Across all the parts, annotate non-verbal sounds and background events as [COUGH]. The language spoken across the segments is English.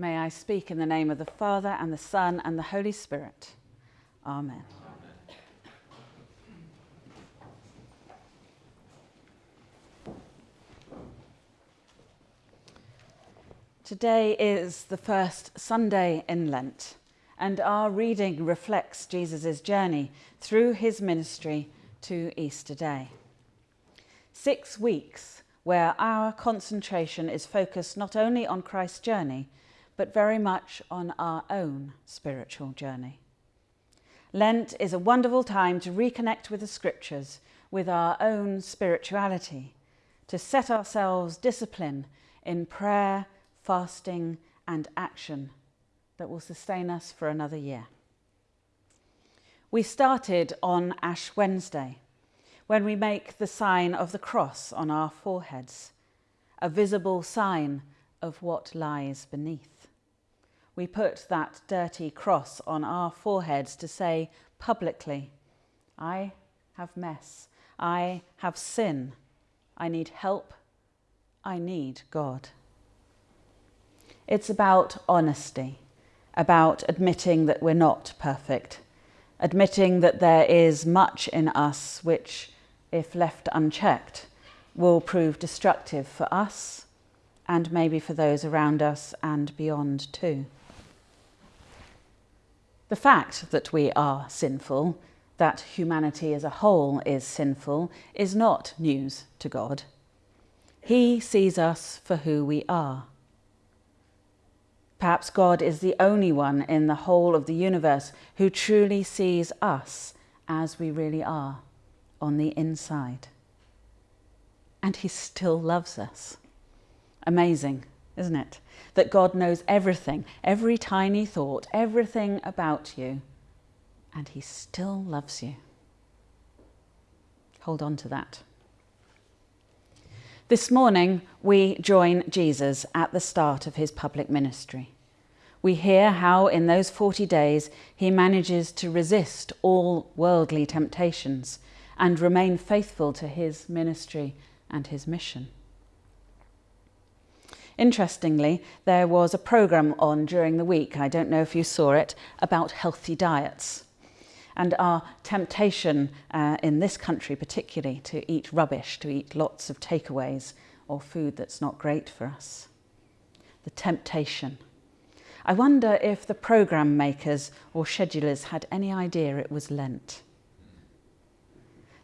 May I speak in the name of the Father and the Son and the Holy Spirit. Amen. Today is the first Sunday in Lent, and our reading reflects Jesus' journey through his ministry to Easter Day. Six weeks where our concentration is focused not only on Christ's journey, but very much on our own spiritual journey. Lent is a wonderful time to reconnect with the scriptures, with our own spirituality, to set ourselves discipline in prayer, fasting and action that will sustain us for another year. We started on Ash Wednesday when we make the sign of the cross on our foreheads, a visible sign of what lies beneath. We put that dirty cross on our foreheads to say publicly, I have mess, I have sin, I need help, I need God. It's about honesty, about admitting that we're not perfect, admitting that there is much in us which, if left unchecked, will prove destructive for us and maybe for those around us and beyond too. The fact that we are sinful, that humanity as a whole is sinful, is not news to God. He sees us for who we are. Perhaps God is the only one in the whole of the universe who truly sees us as we really are on the inside. And he still loves us. Amazing, isn't it? That God knows everything, every tiny thought, everything about you, and he still loves you. Hold on to that. This morning, we join Jesus at the start of his public ministry. We hear how in those 40 days he manages to resist all worldly temptations and remain faithful to his ministry and his mission. Interestingly, there was a programme on during the week, I don't know if you saw it, about healthy diets and our temptation uh, in this country particularly to eat rubbish, to eat lots of takeaways or food that's not great for us. The temptation. I wonder if the programme makers or schedulers had any idea it was Lent.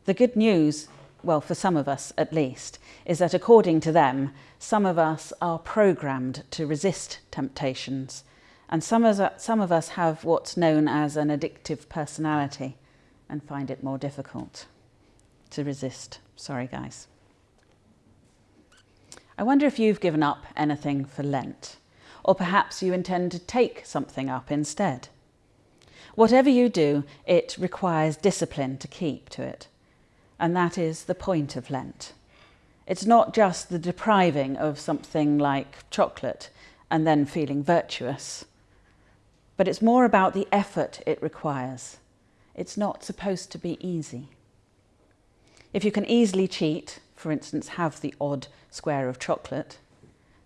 The good news, well, for some of us at least, is that according to them, some of us are programmed to resist temptations and some of, us, some of us have what's known as an addictive personality and find it more difficult to resist. Sorry, guys. I wonder if you've given up anything for Lent, or perhaps you intend to take something up instead. Whatever you do, it requires discipline to keep to it, and that is the point of Lent. It's not just the depriving of something like chocolate and then feeling virtuous but it's more about the effort it requires. It's not supposed to be easy. If you can easily cheat, for instance, have the odd square of chocolate,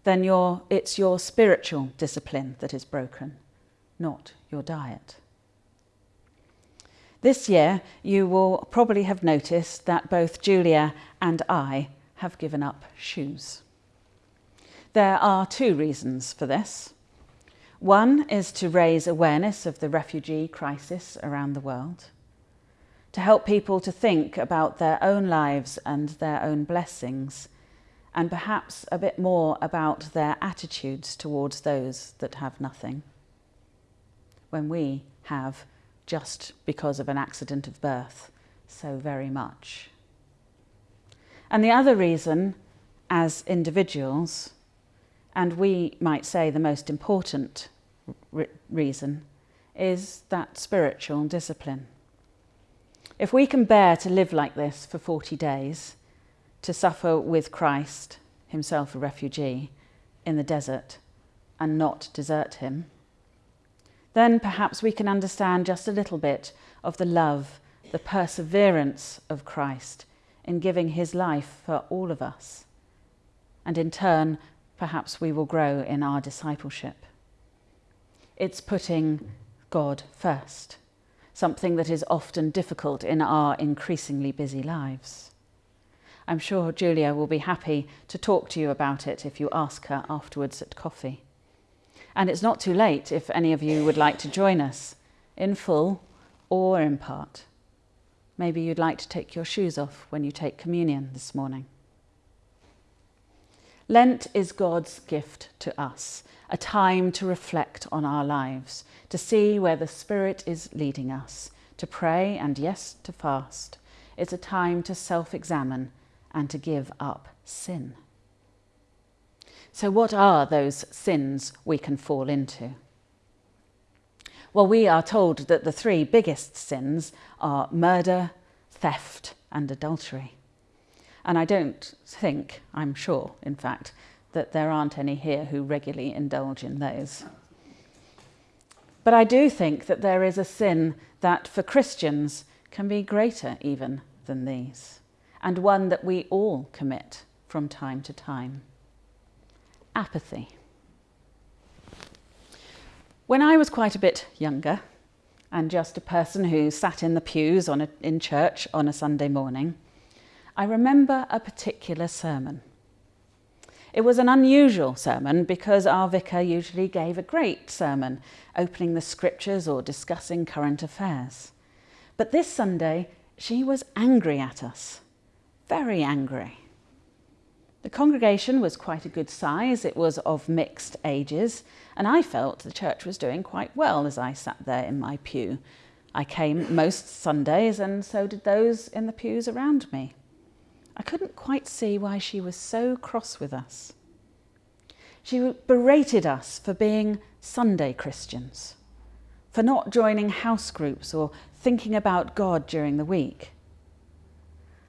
then your, it's your spiritual discipline that is broken, not your diet. This year, you will probably have noticed that both Julia and I have given up shoes. There are two reasons for this. One is to raise awareness of the refugee crisis around the world, to help people to think about their own lives and their own blessings, and perhaps a bit more about their attitudes towards those that have nothing. When we have, just because of an accident of birth, so very much. And the other reason, as individuals, and we might say the most important re reason, is that spiritual discipline. If we can bear to live like this for 40 days, to suffer with Christ, himself a refugee, in the desert, and not desert him, then perhaps we can understand just a little bit of the love, the perseverance of Christ in giving his life for all of us. And in turn, perhaps we will grow in our discipleship. it's putting God first, something that is often difficult in our increasingly busy lives. I'm sure Julia will be happy to talk to you about it if you ask her afterwards at coffee. And it's not too late if any of you would like to join us, in full or in part. Maybe you'd like to take your shoes off when you take communion this morning. Lent is God's gift to us, a time to reflect on our lives, to see where the Spirit is leading us, to pray and, yes, to fast. It's a time to self examine and to give up sin. So, what are those sins we can fall into? Well, we are told that the three biggest sins are murder, theft, and adultery. And I don't think, I'm sure, in fact, that there aren't any here who regularly indulge in those. But I do think that there is a sin that for Christians can be greater even than these and one that we all commit from time to time apathy. When I was quite a bit younger and just a person who sat in the pews a, in church on a Sunday morning, I remember a particular sermon. It was an unusual sermon because our vicar usually gave a great sermon, opening the scriptures or discussing current affairs. But this Sunday, she was angry at us very angry. The congregation was quite a good size, it was of mixed ages, and I felt the church was doing quite well as I sat there in my pew. I came most Sundays, and so did those in the pews around me. I couldn't quite see why she was so cross with us. She berated us for being Sunday Christians, for not joining house groups or thinking about God during the week.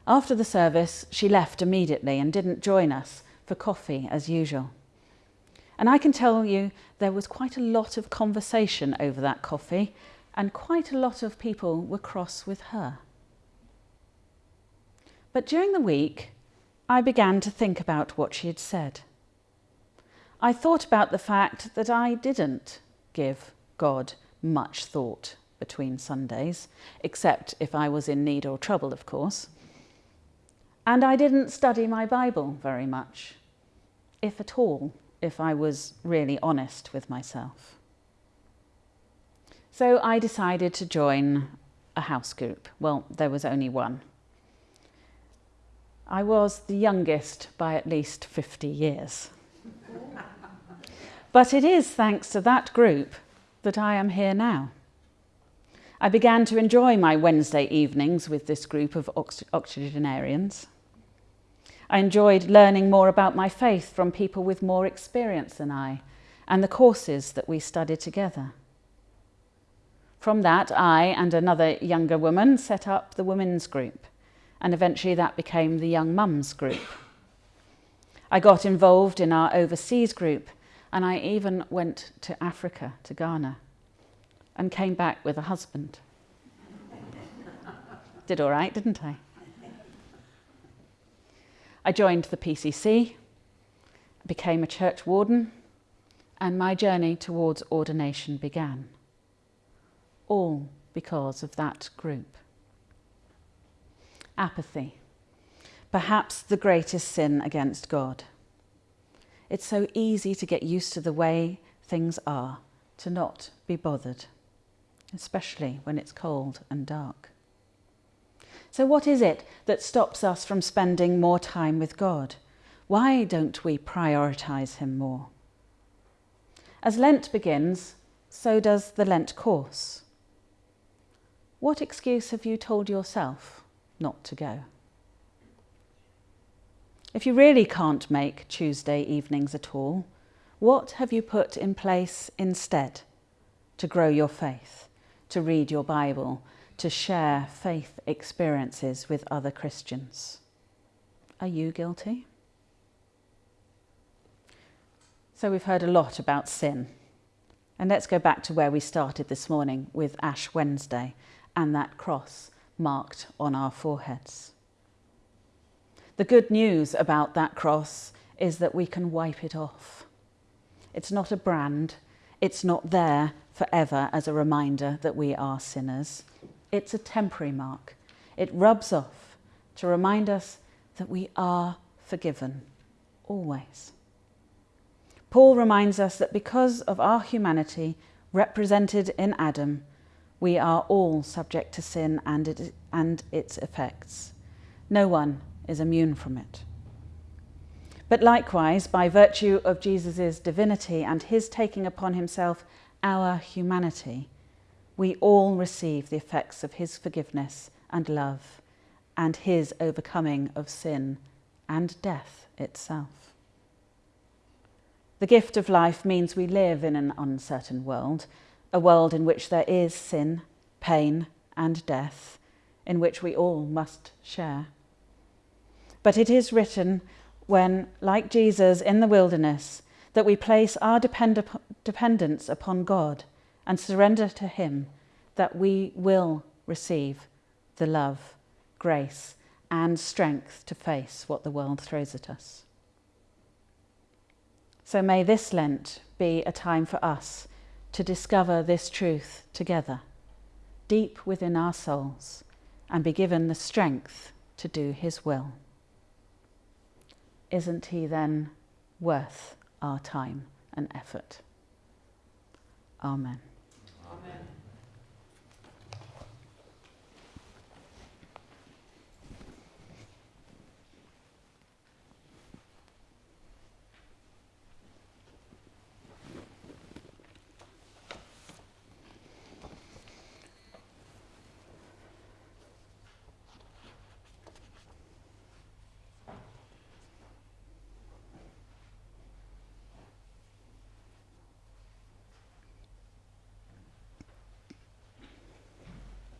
After the service, she left immediately and didn't join us for coffee as usual. And I can tell you there was quite a lot of conversation over that coffee, and quite a lot of people were cross with her. But during the week, I began to think about what she had said. I thought about the fact that I didn't give God much thought between Sundays, except if I was in need or trouble, of course. And I didn't study my Bible very much, if at all, if I was really honest with myself. So I decided to join a house group. Well, there was only one. I was the youngest by at least 50 years. [LAUGHS] but it is thanks to that group that I am here now. I began to enjoy my Wednesday evenings with this group of octogenarians. I enjoyed learning more about my faith from people with more experience than I and the courses that we studied together. From that, I and another younger woman set up the women's group, and eventually that became the young mums group. I got involved in our overseas group, and I even went to Africa, to Ghana, and came back with a husband. [LAUGHS] Did all right, didn't I? I joined the PCC, became a church warden, and my journey towards ordination began. All because of that group. Apathy, perhaps the greatest sin against God. It's so easy to get used to the way things are, to not be bothered, especially when it's cold and dark. So, what is it that stops us from spending more time with God? Why don't we prioritise Him more? As Lent begins, so does the Lent course. What excuse have you told yourself not to go? If you really can't make Tuesday evenings at all, what have you put in place instead to grow your faith, to read your Bible, to share faith experiences with other Christians. Are you guilty? So, we've heard a lot about sin. And let's go back to where we started this morning with Ash Wednesday and that cross marked on our foreheads. The good news about that cross is that we can wipe it off. It's not a brand, It's not there forever as a reminder that we are sinners. It's a temporary mark. It rubs off to remind us that we are forgiven, always. Paul reminds us that because of our humanity represented in Adam, we are all subject to sin and, it, and its effects. No one is immune from it. But likewise, by virtue of Jesus' divinity and his taking upon himself our humanity, we all receive the effects of his forgiveness and love and his overcoming of sin and death itself. The gift of life means we live in an uncertain world, a world in which there is sin, pain, and death, in which we all must share. But it is written when, like Jesus in the wilderness, that we place our depend- dependence upon God and surrender to Him, that we will receive the love, grace, and strength to face what the world throws at us. So may this Lent be a time for us to discover this truth together, deep within our souls, and be given the strength to do His will. Isn't He then worth our time and effort? Amen.